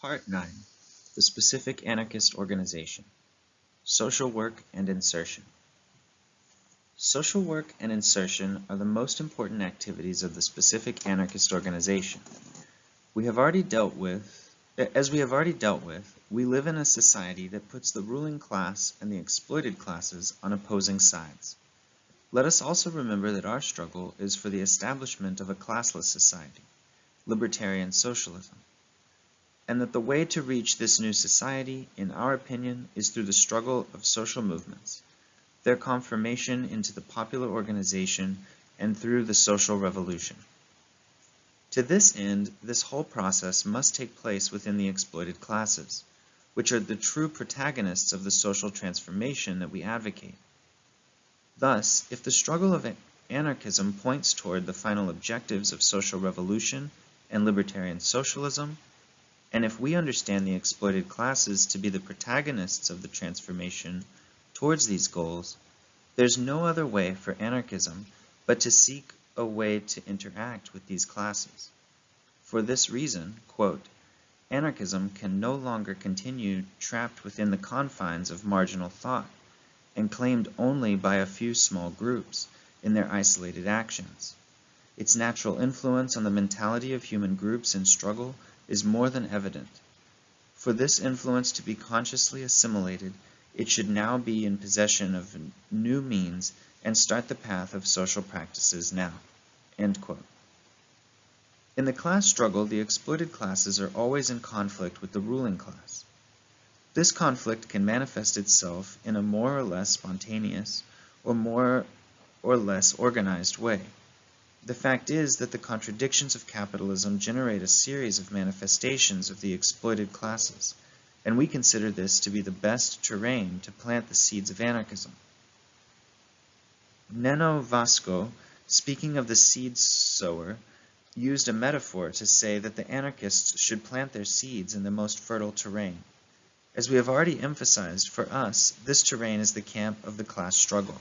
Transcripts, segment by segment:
Part 9 The Specific Anarchist Organization Social Work and Insertion Social work and insertion are the most important activities of the specific anarchist organization. We have already dealt with, as we have already dealt with, we live in a society that puts the ruling class and the exploited classes on opposing sides. Let us also remember that our struggle is for the establishment of a classless society, libertarian socialism, and that the way to reach this new society, in our opinion, is through the struggle of social movements, their confirmation into the popular organization, and through the social revolution. To this end, this whole process must take place within the exploited classes, which are the true protagonists of the social transformation that we advocate. Thus, if the struggle of anarchism points toward the final objectives of social revolution and libertarian socialism, and if we understand the exploited classes to be the protagonists of the transformation towards these goals, there's no other way for anarchism but to seek a way to interact with these classes. For this reason, quote, anarchism can no longer continue trapped within the confines of marginal thought and claimed only by a few small groups in their isolated actions. Its natural influence on the mentality of human groups in struggle is more than evident. For this influence to be consciously assimilated, it should now be in possession of new means and start the path of social practices now. In the class struggle, the exploited classes are always in conflict with the ruling class. This conflict can manifest itself in a more or less spontaneous or more or less organized way. The fact is that the contradictions of capitalism generate a series of manifestations of the exploited classes, and we consider this to be the best terrain to plant the seeds of anarchism. Neno Vasco, speaking of the seed sower, used a metaphor to say that the anarchists should plant their seeds in the most fertile terrain. As we have already emphasized, for us, this terrain is the camp of the class struggle.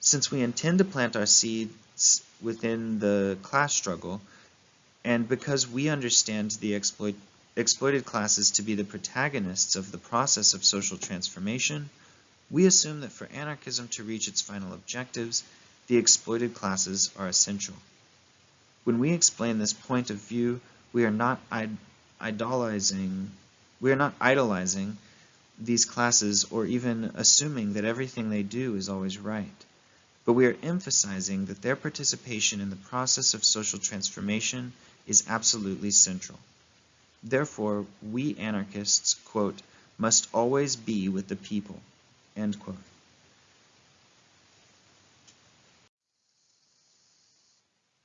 Since we intend to plant our seeds within the class struggle, and because we understand the exploit, exploited classes to be the protagonists of the process of social transformation, we assume that for anarchism to reach its final objectives, the exploited classes are essential. When we explain this point of view, we are not idolizing we are not idolizing these classes or even assuming that everything they do is always right, but we are emphasizing that their participation in the process of social transformation is absolutely central. Therefore, we anarchists, quote, must always be with the people, end quote.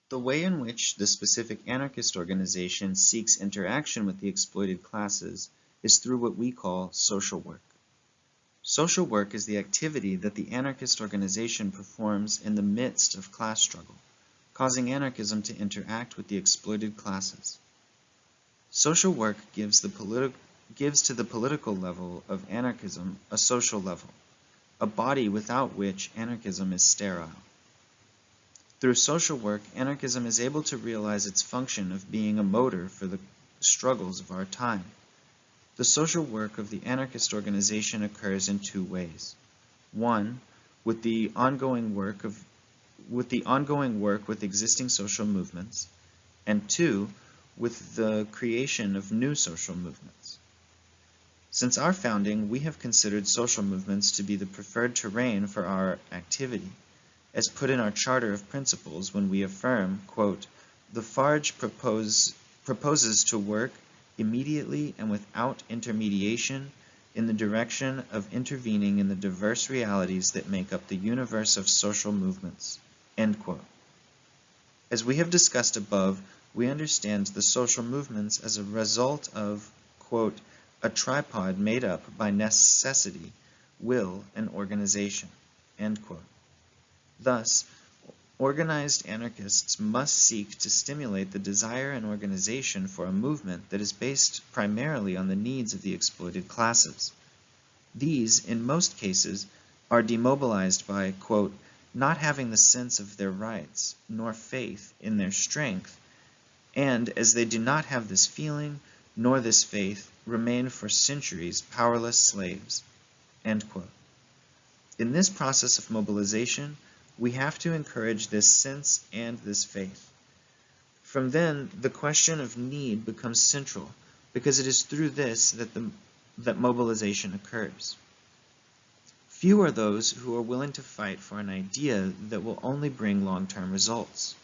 The way in which the specific anarchist organization seeks interaction with the exploited classes is through what we call social work. Social work is the activity that the anarchist organization performs in the midst of class struggle, causing anarchism to interact with the exploited classes. Social work gives, the gives to the political level of anarchism a social level, a body without which anarchism is sterile. Through social work, anarchism is able to realize its function of being a motor for the struggles of our time. The social work of the anarchist organization occurs in two ways. One, with the ongoing work of with the ongoing work with existing social movements, and two, with the creation of new social movements. Since our founding, we have considered social movements to be the preferred terrain for our activity, as put in our Charter of Principles when we affirm, quote, the FARJ propose, proposes to work immediately and without intermediation in the direction of intervening in the diverse realities that make up the universe of social movements. As we have discussed above, we understand the social movements as a result of, quote, a tripod made up by necessity, will, and organization. Thus, Organized anarchists must seek to stimulate the desire and organization for a movement that is based primarily on the needs of the exploited classes. These, in most cases, are demobilized by, quote, not having the sense of their rights, nor faith in their strength, and as they do not have this feeling, nor this faith, remain for centuries powerless slaves. In this process of mobilization, we have to encourage this sense and this faith. From then, the question of need becomes central, because it is through this that, the, that mobilization occurs. Few are those who are willing to fight for an idea that will only bring long-term results.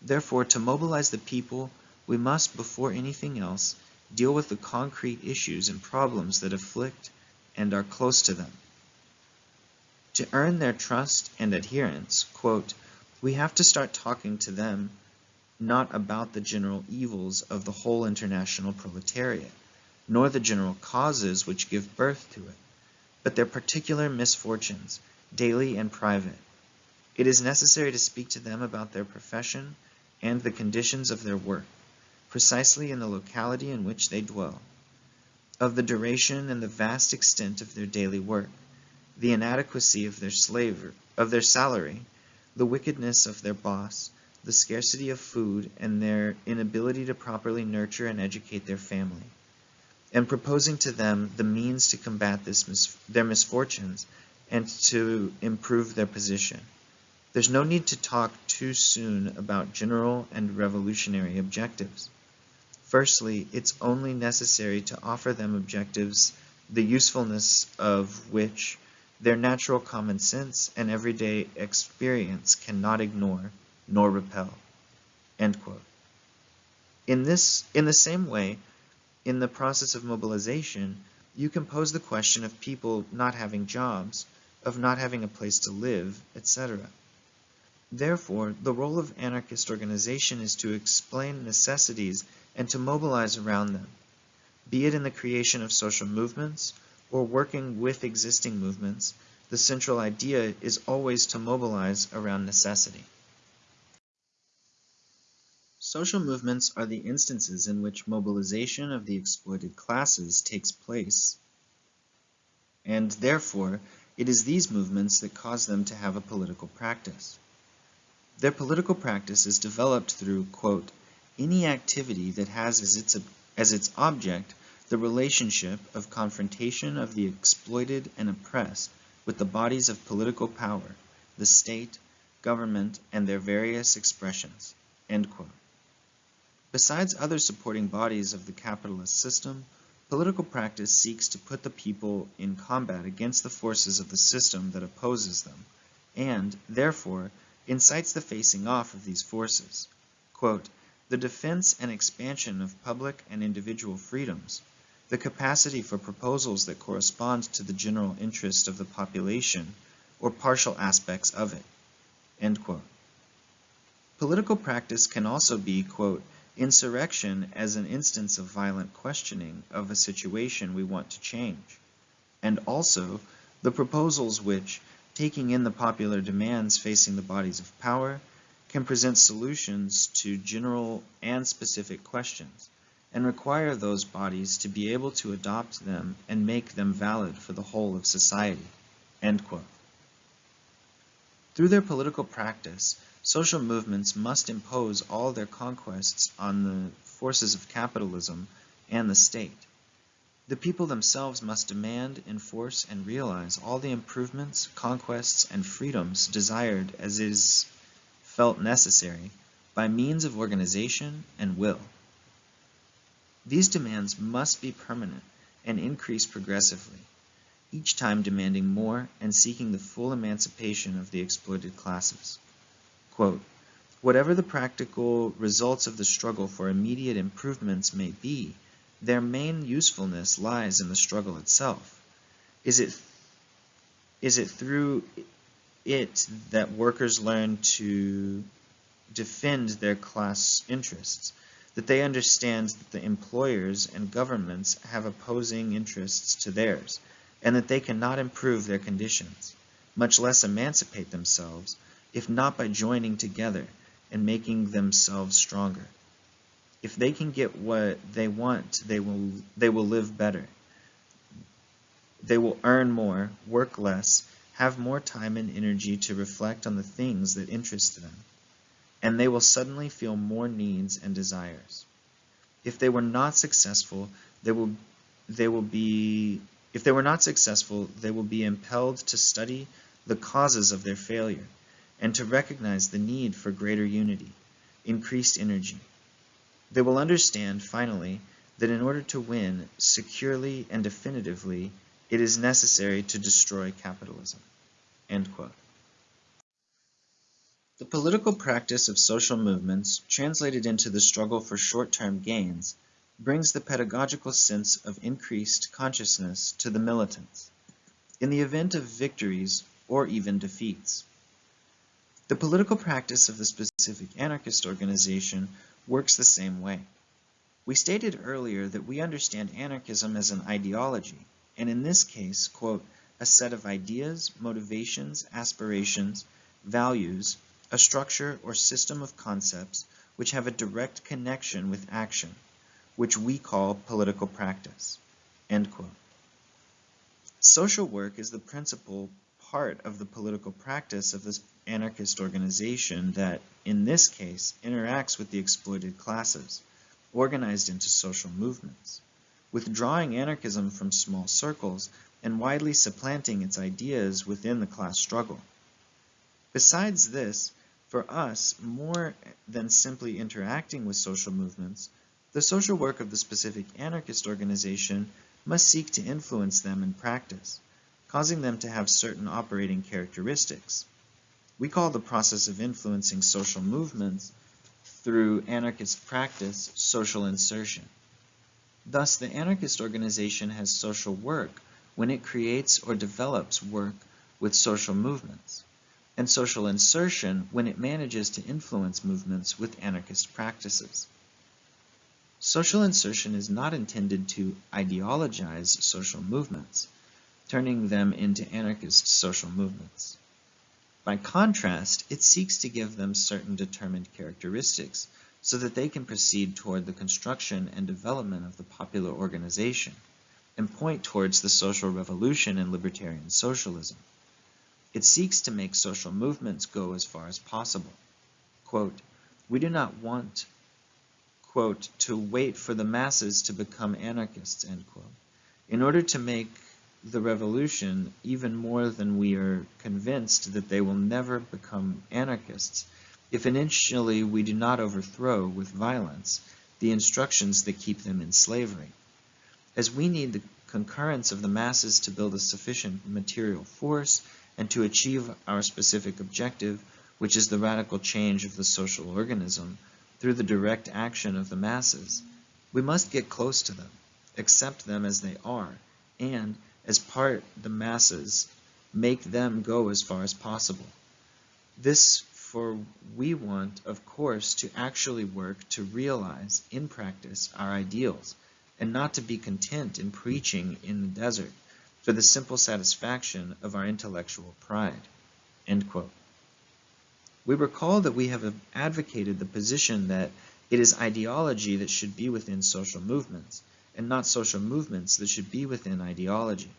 Therefore, to mobilize the people, we must, before anything else, deal with the concrete issues and problems that afflict and are close to them. To earn their trust and adherence, quote, we have to start talking to them not about the general evils of the whole international proletariat, nor the general causes which give birth to it, but their particular misfortunes, daily and private. It is necessary to speak to them about their profession and the conditions of their work, precisely in the locality in which they dwell, of the duration and the vast extent of their daily work, the inadequacy of their slaver, of their salary, the wickedness of their boss, the scarcity of food, and their inability to properly nurture and educate their family and proposing to them the means to combat mis their misfortunes and to improve their position. There's no need to talk too soon about general and revolutionary objectives. Firstly, it's only necessary to offer them objectives the usefulness of which their natural common sense and everyday experience cannot ignore nor repel. In, this, in the same way, in the process of mobilization, you can pose the question of people not having jobs, of not having a place to live, etc. Therefore, the role of anarchist organization is to explain necessities and to mobilize around them, be it in the creation of social movements or working with existing movements, the central idea is always to mobilize around necessity. Social movements are the instances in which mobilization of the exploited classes takes place, and therefore it is these movements that cause them to have a political practice. Their political practice is developed through, quote, any activity that has as its, as its object the relationship of confrontation of the exploited and oppressed with the bodies of political power, the state, government, and their various expressions. Besides other supporting bodies of the capitalist system, political practice seeks to put the people in combat against the forces of the system that opposes them, and, therefore, incites the facing off of these forces. Quote, the defense and expansion of public and individual freedoms, the capacity for proposals that correspond to the general interest of the population or partial aspects of it. Political practice can also be, quote, insurrection as an instance of violent questioning of a situation we want to change, and also the proposals which, taking in the popular demands facing the bodies of power, can present solutions to general and specific questions, and require those bodies to be able to adopt them and make them valid for the whole of society. Through their political practice, Social movements must impose all their conquests on the forces of capitalism and the state. The people themselves must demand, enforce, and realize all the improvements, conquests, and freedoms desired as is felt necessary by means of organization and will. These demands must be permanent and increase progressively, each time demanding more and seeking the full emancipation of the exploited classes. Quote, Whatever the practical results of the struggle for immediate improvements may be, their main usefulness lies in the struggle itself. Is it, is it through it that workers learn to defend their class interests, that they understand that the employers and governments have opposing interests to theirs, and that they cannot improve their conditions, much less emancipate themselves, if not by joining together and making themselves stronger. If they can get what they want, they will, they will live better. They will earn more, work less, have more time and energy to reflect on the things that interest them, and they will suddenly feel more needs and desires. If they were not successful, they will, they will be, if they were not successful, they will be impelled to study the causes of their failure and to recognize the need for greater unity, increased energy. They will understand, finally, that in order to win securely and definitively, it is necessary to destroy capitalism. The political practice of social movements, translated into the struggle for short-term gains, brings the pedagogical sense of increased consciousness to the militants, in the event of victories or even defeats. The political practice of the specific anarchist organization works the same way. We stated earlier that we understand anarchism as an ideology, and in this case, quote, a set of ideas, motivations, aspirations, values, a structure or system of concepts which have a direct connection with action, which we call political practice. Social work is the principal part of the political practice of this anarchist organization that, in this case, interacts with the exploited classes, organized into social movements, withdrawing anarchism from small circles and widely supplanting its ideas within the class struggle. Besides this, for us, more than simply interacting with social movements, the social work of the specific anarchist organization must seek to influence them in practice, causing them to have certain operating characteristics, we call the process of influencing social movements through anarchist practice social insertion. Thus, the anarchist organization has social work when it creates or develops work with social movements, and social insertion when it manages to influence movements with anarchist practices. Social insertion is not intended to ideologize social movements, turning them into anarchist social movements. By contrast, it seeks to give them certain determined characteristics so that they can proceed toward the construction and development of the popular organization and point towards the social revolution and libertarian socialism. It seeks to make social movements go as far as possible. Quote, we do not want quote, to wait for the masses to become anarchists, end quote. In order to make the revolution even more than we are convinced that they will never become anarchists if initially we do not overthrow with violence the instructions that keep them in slavery. As we need the concurrence of the masses to build a sufficient material force and to achieve our specific objective, which is the radical change of the social organism, through the direct action of the masses, we must get close to them, accept them as they are, and, as part the masses, make them go as far as possible. This for we want, of course, to actually work to realize in practice our ideals, and not to be content in preaching in the desert for the simple satisfaction of our intellectual pride. We recall that we have advocated the position that it is ideology that should be within social movements, and not social movements that should be within ideology.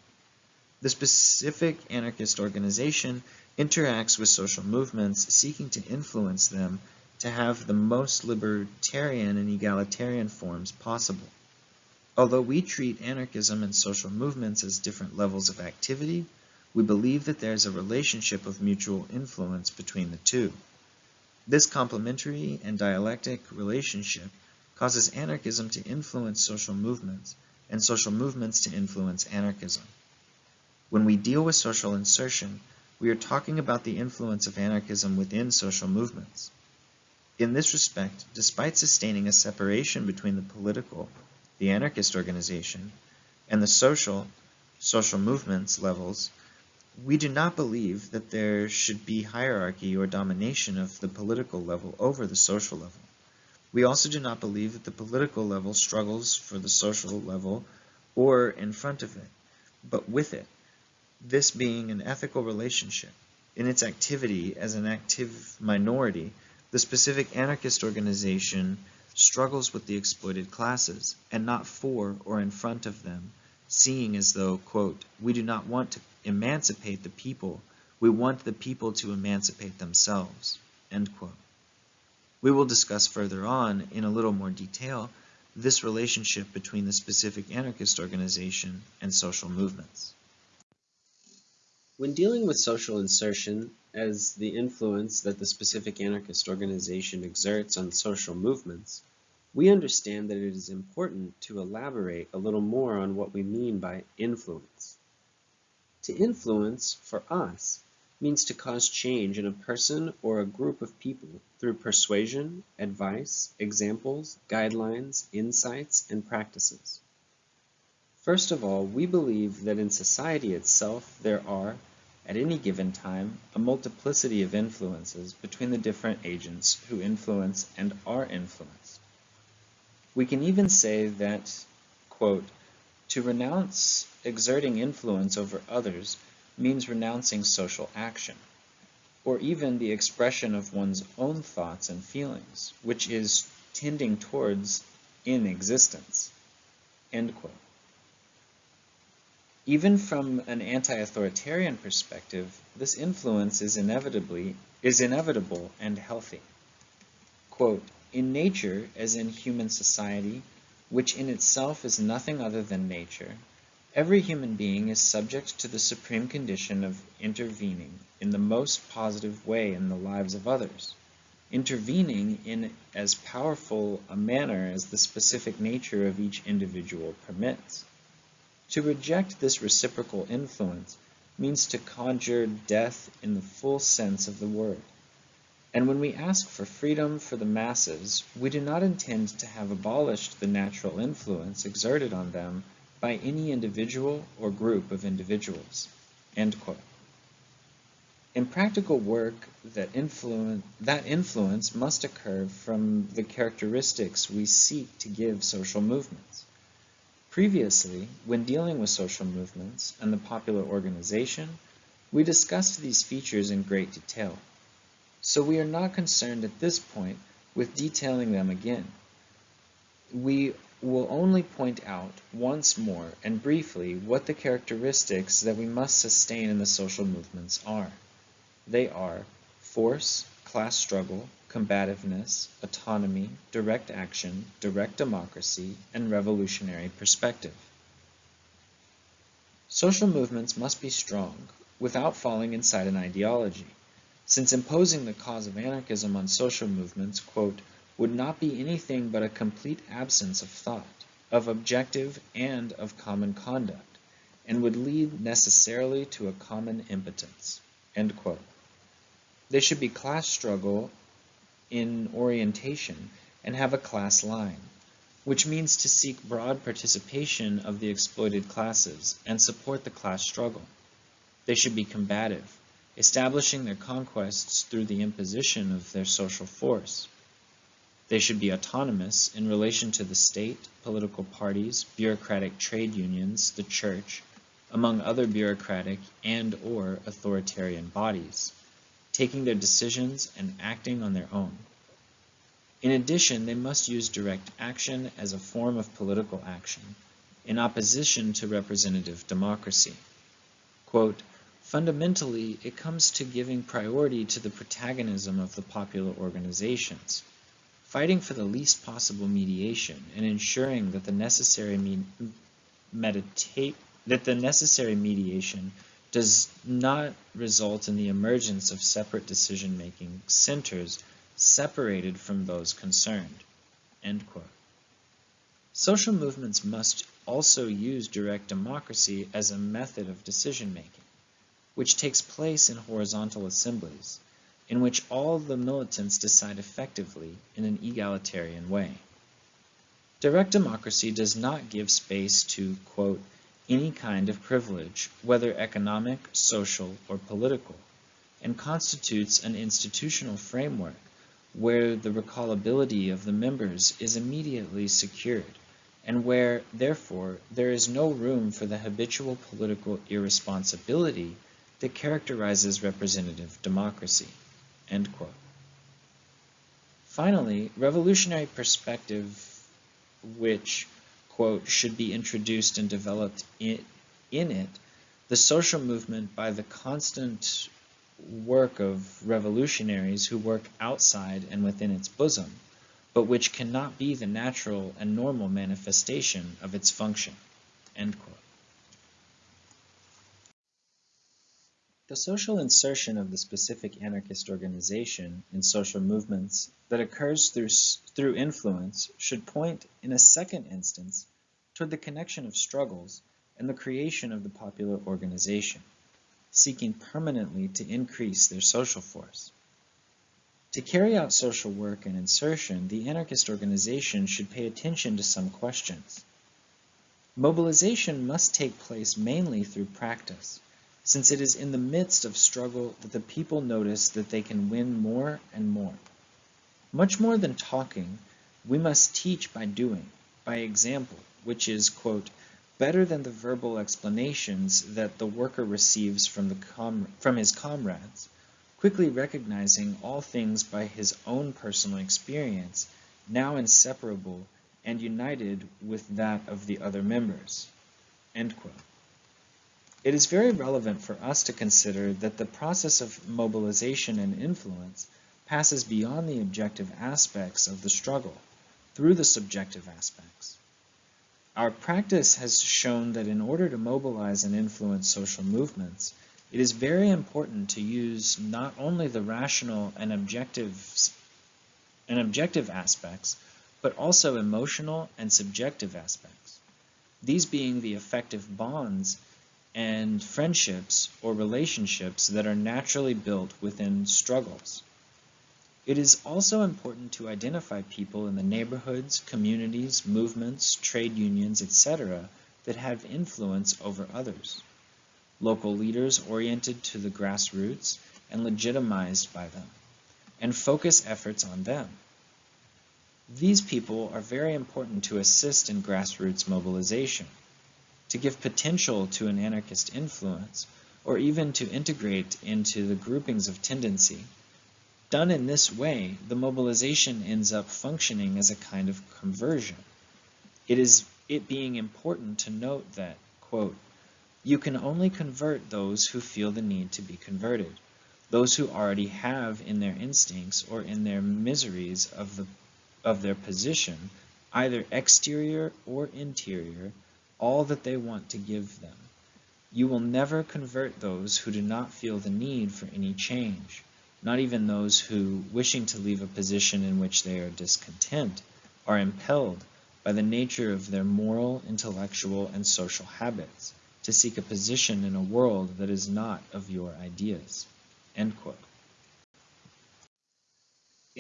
The specific anarchist organization interacts with social movements seeking to influence them to have the most libertarian and egalitarian forms possible. Although we treat anarchism and social movements as different levels of activity, we believe that there is a relationship of mutual influence between the two. This complementary and dialectic relationship causes anarchism to influence social movements, and social movements to influence anarchism. When we deal with social insertion, we are talking about the influence of anarchism within social movements. In this respect, despite sustaining a separation between the political, the anarchist organization, and the social, social movements levels, we do not believe that there should be hierarchy or domination of the political level over the social level. We also do not believe that the political level struggles for the social level or in front of it, but with it, this being an ethical relationship. In its activity as an active minority, the specific anarchist organization struggles with the exploited classes, and not for or in front of them, seeing as though, quote, we do not want to emancipate the people, we want the people to emancipate themselves, end quote. We will discuss further on, in a little more detail, this relationship between the specific anarchist organization and social movements. When dealing with social insertion as the influence that the specific anarchist organization exerts on social movements, we understand that it is important to elaborate a little more on what we mean by influence. To influence, for us, means to cause change in a person or a group of people through persuasion, advice, examples, guidelines, insights, and practices. First of all, we believe that in society itself there are, at any given time, a multiplicity of influences between the different agents who influence and are influenced. We can even say that, quote, to renounce exerting influence over others means renouncing social action, or even the expression of one's own thoughts and feelings, which is tending towards inexistence. End quote. Even from an anti-authoritarian perspective, this influence is inevitably is inevitable and healthy. Quote, in nature, as in human society, which in itself is nothing other than nature, every human being is subject to the supreme condition of intervening in the most positive way in the lives of others, intervening in as powerful a manner as the specific nature of each individual permits. To reject this reciprocal influence means to conjure death in the full sense of the word. And when we ask for freedom for the masses, we do not intend to have abolished the natural influence exerted on them by any individual or group of individuals. In practical work, that influence, that influence must occur from the characteristics we seek to give social movements. Previously, when dealing with social movements and the popular organization, we discussed these features in great detail so we are not concerned at this point with detailing them again. We will only point out once more and briefly what the characteristics that we must sustain in the social movements are. They are force, class struggle, combativeness, autonomy, direct action, direct democracy, and revolutionary perspective. Social movements must be strong without falling inside an ideology since imposing the cause of anarchism on social movements, quote, would not be anything but a complete absence of thought, of objective and of common conduct, and would lead necessarily to a common impotence. End quote. They should be class struggle in orientation and have a class line, which means to seek broad participation of the exploited classes and support the class struggle. They should be combative, establishing their conquests through the imposition of their social force. They should be autonomous in relation to the state, political parties, bureaucratic trade unions, the church, among other bureaucratic and or authoritarian bodies, taking their decisions and acting on their own. In addition, they must use direct action as a form of political action, in opposition to representative democracy. Quote, Fundamentally, it comes to giving priority to the protagonism of the popular organizations, fighting for the least possible mediation and ensuring that the necessary me meditate that the necessary mediation does not result in the emergence of separate decision-making centers separated from those concerned. Social movements must also use direct democracy as a method of decision-making which takes place in horizontal assemblies, in which all the militants decide effectively in an egalitarian way. Direct democracy does not give space to, quote, any kind of privilege, whether economic, social, or political, and constitutes an institutional framework where the recallability of the members is immediately secured, and where, therefore, there is no room for the habitual political irresponsibility that characterizes representative democracy. Finally, revolutionary perspective which, quote, should be introduced and developed in, in it, the social movement by the constant work of revolutionaries who work outside and within its bosom, but which cannot be the natural and normal manifestation of its function." The social insertion of the specific anarchist organization in social movements that occurs through, through influence should point, in a second instance, toward the connection of struggles and the creation of the popular organization, seeking permanently to increase their social force. To carry out social work and insertion, the anarchist organization should pay attention to some questions. Mobilization must take place mainly through practice, since it is in the midst of struggle that the people notice that they can win more and more. Much more than talking, we must teach by doing, by example, which is, quote, better than the verbal explanations that the worker receives from, the from his comrades, quickly recognizing all things by his own personal experience, now inseparable and united with that of the other members. It is very relevant for us to consider that the process of mobilization and influence passes beyond the objective aspects of the struggle, through the subjective aspects. Our practice has shown that in order to mobilize and influence social movements, it is very important to use not only the rational and objective, and objective aspects, but also emotional and subjective aspects. These being the effective bonds and friendships or relationships that are naturally built within struggles. It is also important to identify people in the neighborhoods, communities, movements, trade unions, etc. that have influence over others. Local leaders oriented to the grassroots and legitimized by them, and focus efforts on them. These people are very important to assist in grassroots mobilization, to give potential to an anarchist influence, or even to integrate into the groupings of tendency. Done in this way, the mobilization ends up functioning as a kind of conversion. It is it being important to note that, quote, you can only convert those who feel the need to be converted, those who already have in their instincts or in their miseries of the of their position, either exterior or interior, all that they want to give them. You will never convert those who do not feel the need for any change, not even those who, wishing to leave a position in which they are discontent, are impelled by the nature of their moral, intellectual, and social habits to seek a position in a world that is not of your ideas. In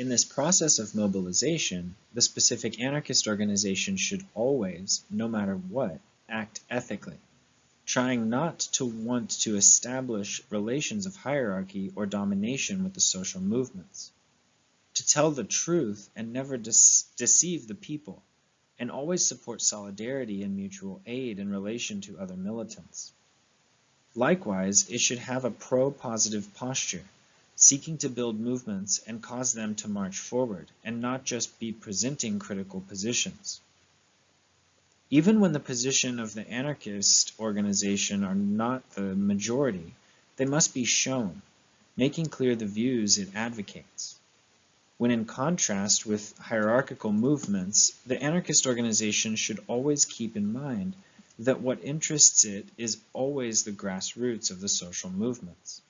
this process of mobilization, the specific anarchist organization should always, no matter what, act ethically, trying not to want to establish relations of hierarchy or domination with the social movements, to tell the truth and never deceive the people, and always support solidarity and mutual aid in relation to other militants. Likewise, it should have a pro-positive posture, seeking to build movements and cause them to march forward, and not just be presenting critical positions. Even when the position of the anarchist organization are not the majority, they must be shown, making clear the views it advocates. When in contrast with hierarchical movements, the anarchist organization should always keep in mind that what interests it is always the grassroots of the social movements.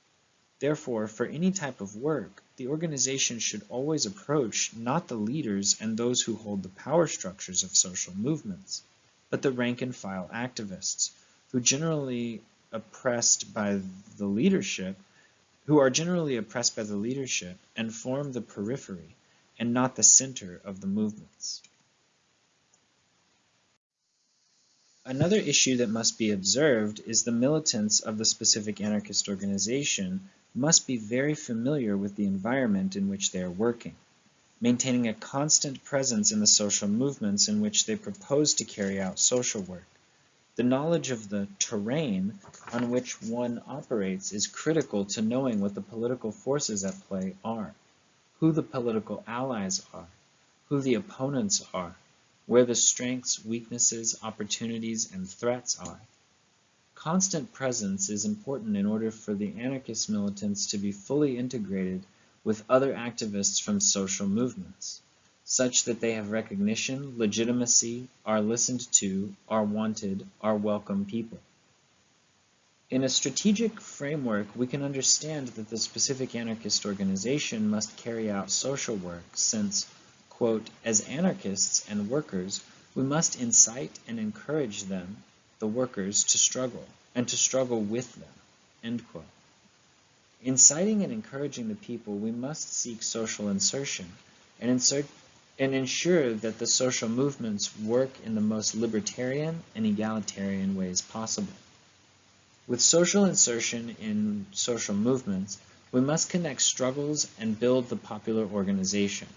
Therefore, for any type of work, the organization should always approach not the leaders and those who hold the power structures of social movements, but the rank and file activists, who generally oppressed by the leadership, who are generally oppressed by the leadership and form the periphery and not the center of the movements. Another issue that must be observed is the militants of the specific anarchist organization must be very familiar with the environment in which they are working, maintaining a constant presence in the social movements in which they propose to carry out social work. The knowledge of the terrain on which one operates is critical to knowing what the political forces at play are, who the political allies are, who the opponents are, where the strengths, weaknesses, opportunities, and threats are. Constant presence is important in order for the anarchist militants to be fully integrated with other activists from social movements, such that they have recognition, legitimacy, are listened to, are wanted, are welcome people. In a strategic framework, we can understand that the specific anarchist organization must carry out social work since, quote, as anarchists and workers, we must incite and encourage them, the workers, to struggle, and to struggle with them, end quote. Inciting and encouraging the people, we must seek social insertion and insert and ensure that the social movements work in the most libertarian and egalitarian ways possible. With social insertion in social movements, we must connect struggles and build the popular organization.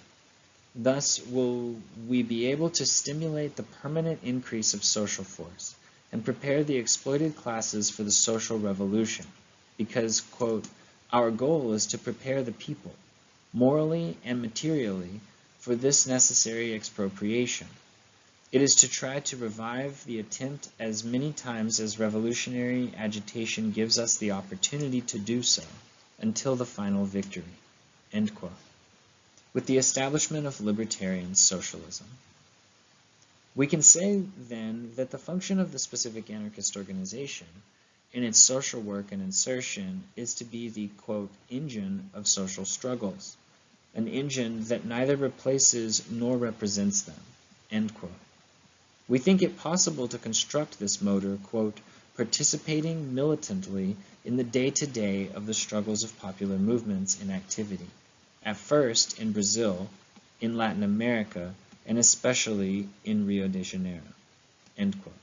Thus will we be able to stimulate the permanent increase of social force and prepare the exploited classes for the social revolution because, quote, our goal is to prepare the people, morally and materially, for this necessary expropriation. It is to try to revive the attempt as many times as revolutionary agitation gives us the opportunity to do so, until the final victory. With the establishment of libertarian socialism. We can say, then, that the function of the specific anarchist organization in its social work and insertion is to be the, quote, engine of social struggles an engine that neither replaces nor represents them. End quote. We think it possible to construct this motor, quote, participating militantly in the day-to-day -day of the struggles of popular movements in activity, at first in Brazil, in Latin America, and especially in Rio de Janeiro. End quote.